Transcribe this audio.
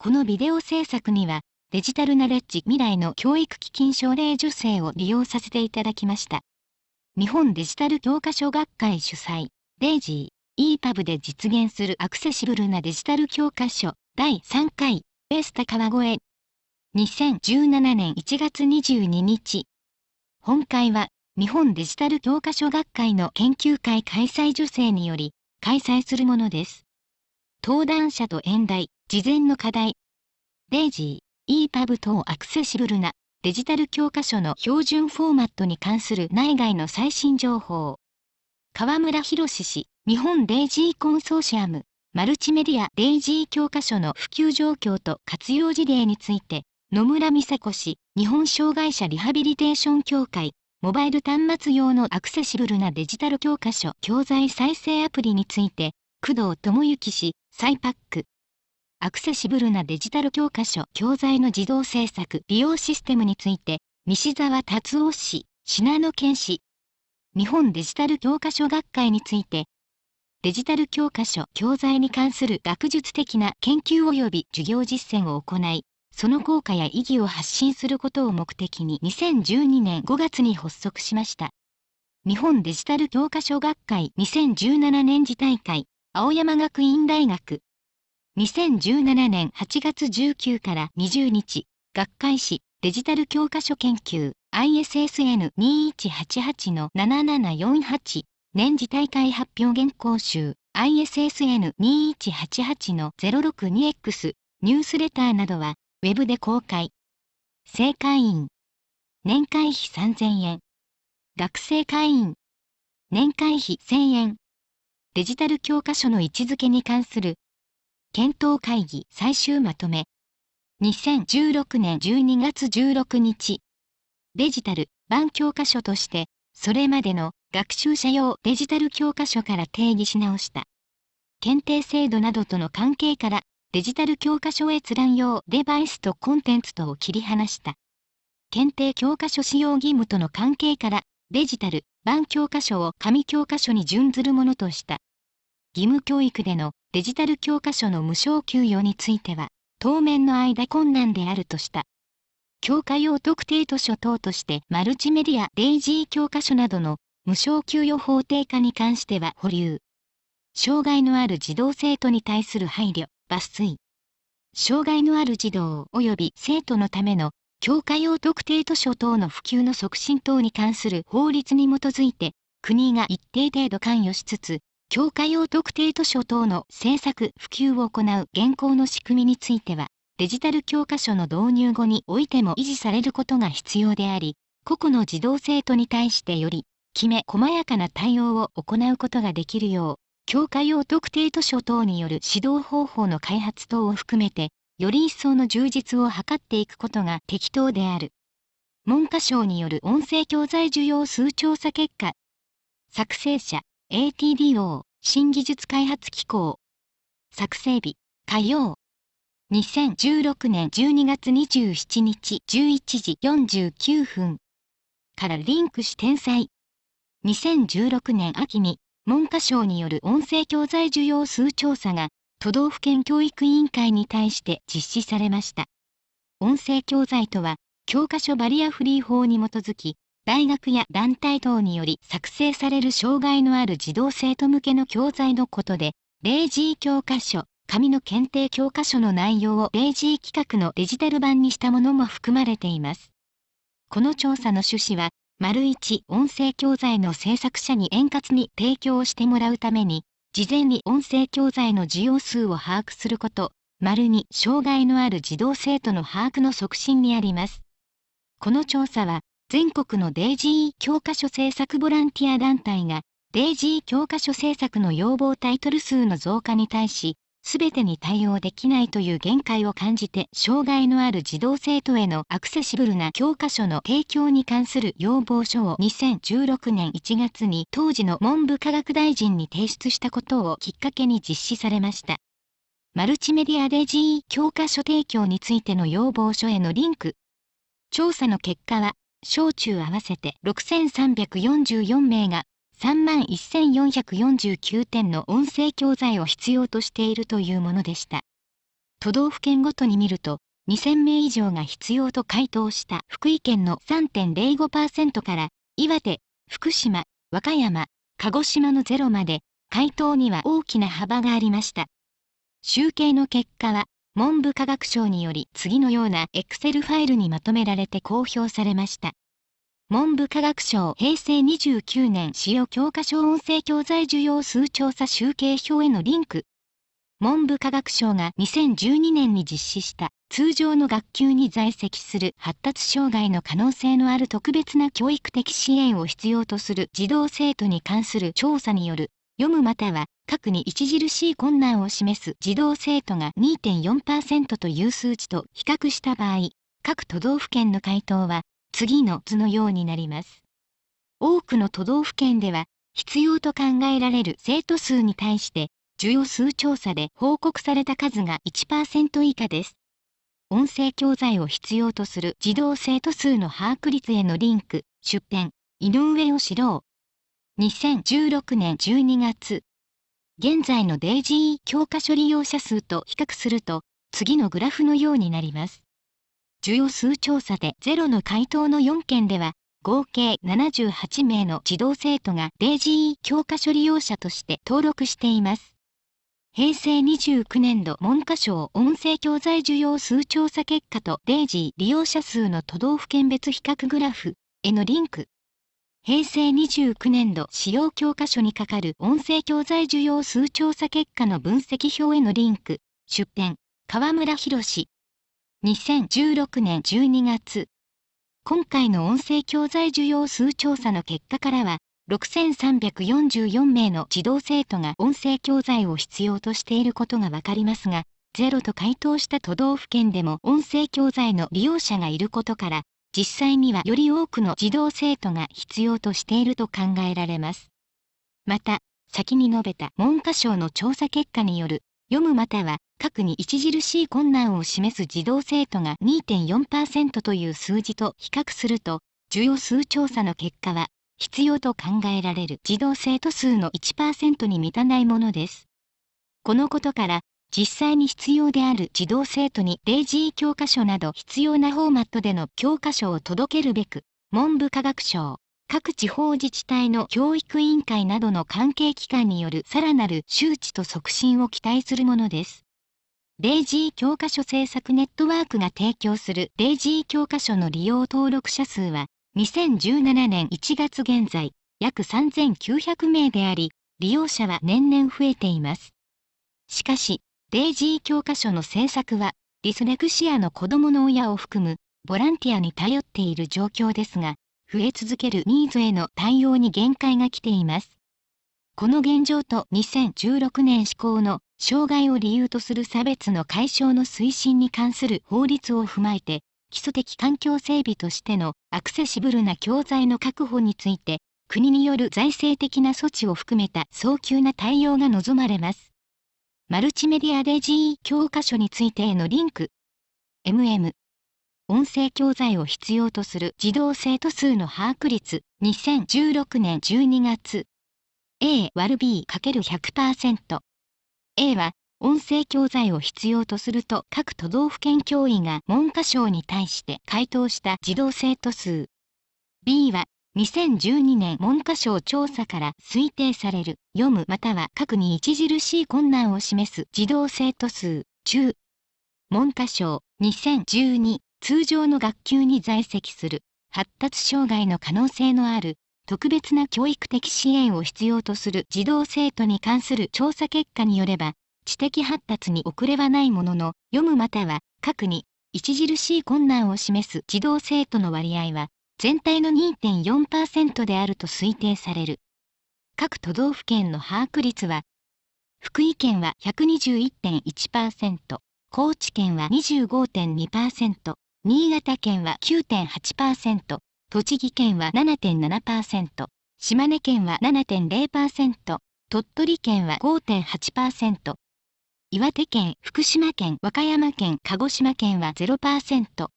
このビデオ制作には、デジタルナレッジ未来の教育基金奨励助成を利用させていただきました。日本デジタル教科書学会主催、デイジー、EPUB で実現するアクセシブルなデジタル教科書第3回ベースタ川越2017年1月22日本会は日本デジタル教科書学会の研究会開催助成により開催するものです。登壇者と演題、事前の課題、デイジー、EPUB 等アクセシブルなデジタル教科書の標準フォーマットに関する内外の最新情報。河村博氏、日本デイジーコンソーシアム、マルチメディアデイジー教科書の普及状況と活用事例について、野村美佐子氏、日本障害者リハビリテーション協会、モバイル端末用のアクセシブルなデジタル教科書教材再生アプリについて、工藤智之氏、サイパック。アクセシブルなデジタル教科書教材の自動制作利用システムについて、西澤達夫氏、信濃県氏。日本デジタル教科書学会について、デジタル教科書教材に関する学術的な研究及び授業実践を行い、その効果や意義を発信することを目的に2012年5月に発足しました。日本デジタル教科書学会2017年次大会、青山学院大学。2017年8月19から20日、学会誌デジタル教科書研究 ISSN2188 の7748年次大会発表原稿集 ISSN2188 の 062X ニュースレターなどはウェブで公開。正会員。年会費3000円。学生会員。年会費1000円。デジタル教科書の位置づけに関する検討会議最終まとめ。2016年12月16日。デジタル版教科書として、それまでの学習者用デジタル教科書から定義し直した。検定制度などとの関係からデジタル教科書閲覧用デバイスとコンテンツとを切り離した。検定教科書使用義務との関係からデジタル版教科書を紙教科書に準ずるものとした。義務教育でのデジタル教科書の無償給与については当面の間困難であるとした。教科用特定図書等としてマルチメディアデイジー教科書などの無償給与法定化に関しては保留。障害のある児童生徒に対する配慮。抜粋。障害のある児童及び生徒のための教科用特定図書等の普及の促進等に関する法律に基づいて、国が一定程度関与しつつ、教科用特定図書等の制作・普及を行う現行の仕組みについては、デジタル教科書の導入後においても維持されることが必要であり、個々の児童生徒に対してより、きめ細やかな対応を行うことができるよう、教科用特定図書等による指導方法の開発等を含めて、より一層の充実を図っていくことが適当である。文科省による音声教材需要数調査結果。作成者、ATDO、新技術開発機構。作成日、火曜。2016年12月27日11時49分。からリンクし転載。2016年秋に文科省による音声教材需要数調査が都道府県教育委員会に対して実施されました。音声教材とは、教科書バリアフリー法に基づき、大学や団体等により作成される障害のある児童生徒向けの教材のことで、0時教科書、紙の検定教科書の内容を0時規格のデジタル版にしたものも含まれています。この調査の趣旨は、丸一音声教材の制作者に円滑に提供をしてもらうために、事前に音声教材の需要数を把握すること、丸に障害のある児童生徒の把握の促進にあります。この調査は、全国のデイジー教科書制作ボランティア団体が、デイジー教科書制作の要望タイトル数の増加に対し、すべてに対応できないという限界を感じて障害のある児童生徒へのアクセシブルな教科書の提供に関する要望書を2016年1月に当時の文部科学大臣に提出したことをきっかけに実施されました。マルチメディアデジー教科書提供についての要望書へのリンク。調査の結果は、小中合わせて6344名が31,449点の音声教材を必要としているというものでした。都道府県ごとに見ると、2000名以上が必要と回答した福井県の3.05%から、岩手、福島、和歌山、鹿児島のゼロまで、回答には大きな幅がありました。集計の結果は、文部科学省により次のような Excel ファイルにまとめられて公表されました。文部科学省平成29年使用教科書音声教材需要数調査集計表へのリンク。文部科学省が2012年に実施した通常の学級に在籍する発達障害の可能性のある特別な教育的支援を必要とする児童生徒に関する調査による読むまたは核に著しい困難を示す児童生徒が2.4%という数値と比較した場合、各都道府県の回答は次の図のようになります。多くの都道府県では、必要と考えられる生徒数に対して、需要数調査で報告された数が1%以下です。音声教材を必要とする児童生徒数の把握率へのリンク、出展、井上を知ろう。2016年12月。現在の DG 教科書利用者数と比較すると、次のグラフのようになります。需要数調査でゼロの回答の4件では、合計78名の児童生徒が DG 教科書利用者として登録しています。平成29年度文科省音声教材需要数調査結果とデイジー利用者数の都道府県別比較グラフへのリンク。平成29年度使用教科書にかかる音声教材需要数調査結果の分析表へのリンク。出展、河村博2016年12月。今回の音声教材需要数調査の結果からは、6344名の児童生徒が音声教材を必要としていることがわかりますが、ゼロと回答した都道府県でも音声教材の利用者がいることから、実際にはより多くの児童生徒が必要としていると考えられます。また、先に述べた文科省の調査結果による読むまたは核に著しい困難を示す児童生徒が2.4%という数字と比較すると、需要数調査の結果は、必要と考えられる児童生徒数の1%に満たないものです。このことから、実際に必要である児童生徒に 0G 教科書など必要なフォーマットでの教科書を届けるべく、文部科学省、各地方自治体の教育委員会などの関係機関によるさらなる周知と促進を期待するものです。デイジー教科書制作ネットワークが提供するデイジー教科書の利用登録者数は、2017年1月現在、約3900名であり、利用者は年々増えています。しかし、デイジー教科書の制作は、ディスレクシアの子供の親を含む、ボランティアに頼っている状況ですが、増え続けるニーズへの対応に限界が来ています。この現状と2016年施行の障害を理由とする差別の解消の推進に関する法律を踏まえて、基礎的環境整備としてのアクセシブルな教材の確保について、国による財政的な措置を含めた早急な対応が望まれます。マルチメディアデジー教科書についてへのリンク。MM 音声教材を必要とする児童生徒数の把握率。2016年12月。A 割る B×100% A は音声教材を必要とすると各都道府県教委が文科省に対して回答した児童生徒数。B は2012年文科省調査から推定される。読むまたは書くに著しい困難を示す児童生徒数。中。文科省。2012通常の学級に在籍する発達障害の可能性のある特別な教育的支援を必要とする児童生徒に関する調査結果によれば、知的発達に遅れはないものの、読むまたは書くに著しい困難を示す児童生徒の割合は、全体の2.4%であると推定される。各都道府県の把握率は、福井県は121.1%、高知県は25.2%、新潟県は9.8%、栃木県は7.7%、島根県は7.0%、鳥取県は5.8%、岩手県、福島県、和歌山県、鹿児島県は0%、